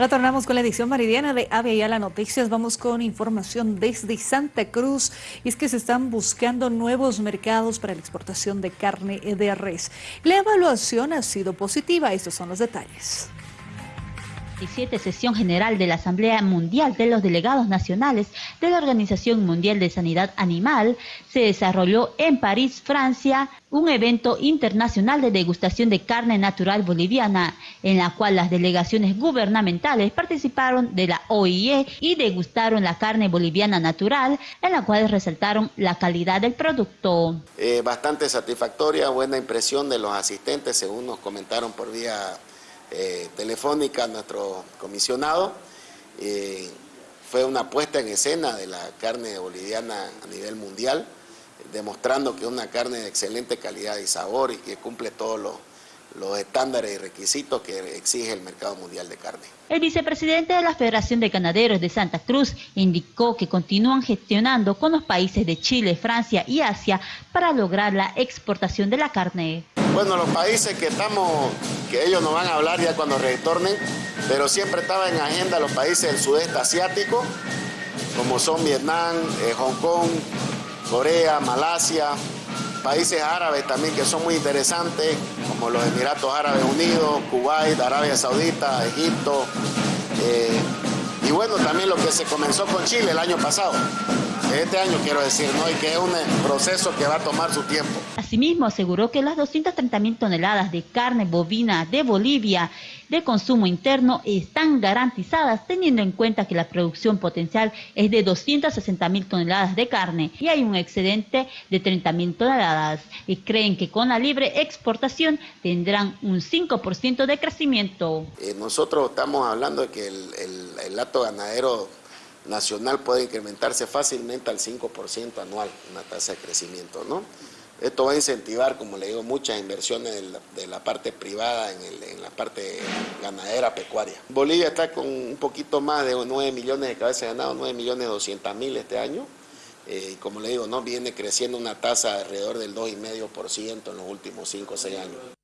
Retornamos con la edición meridiana de Ave y a las Noticias. Vamos con información desde Santa Cruz. Y es que se están buscando nuevos mercados para la exportación de carne de res. La evaluación ha sido positiva. Estos son los detalles sesión general de la Asamblea Mundial de los Delegados Nacionales de la Organización Mundial de Sanidad Animal se desarrolló en París, Francia, un evento internacional de degustación de carne natural boliviana, en la cual las delegaciones gubernamentales participaron de la OIE y degustaron la carne boliviana natural, en la cual resaltaron la calidad del producto. Eh, bastante satisfactoria, buena impresión de los asistentes, según nos comentaron por vía eh, telefónica a nuestro comisionado. Eh, fue una puesta en escena de la carne boliviana a nivel mundial, demostrando que es una carne de excelente calidad y sabor y que cumple todos los los estándares y requisitos que exige el mercado mundial de carne. El vicepresidente de la Federación de Ganaderos de Santa Cruz indicó que continúan gestionando con los países de Chile, Francia y Asia para lograr la exportación de la carne. Bueno, los países que estamos, que ellos nos van a hablar ya cuando retornen, pero siempre estaba en agenda los países del sudeste asiático, como son Vietnam, eh, Hong Kong, Corea, Malasia, países árabes también que son muy interesantes, como los Emiratos Árabes Unidos, Kuwait, Arabia Saudita, Egipto. Eh, y bueno, también lo que se comenzó con Chile el año pasado este año quiero decir, ¿no? Y que es un proceso que va a tomar su tiempo. Asimismo, aseguró que las 230 toneladas de carne bovina de Bolivia de consumo interno están garantizadas teniendo en cuenta que la producción potencial es de 260 mil toneladas de carne y hay un excedente de 30 mil toneladas y creen que con la libre exportación tendrán un 5% de crecimiento. Eh, nosotros estamos hablando de que el, el, el lato ganadero nacional puede incrementarse fácilmente al 5% anual, una tasa de crecimiento, ¿no? Esto va a incentivar, como le digo, muchas inversiones de la, parte privada en, la parte ganadera, pecuaria. Bolivia está con un poquito más de 9 millones de cabezas de ganado, 9 millones 200 mil este año. Eh, como le digo, ¿no? viene creciendo una tasa de alrededor del 2,5% en los últimos 5 o 6 años.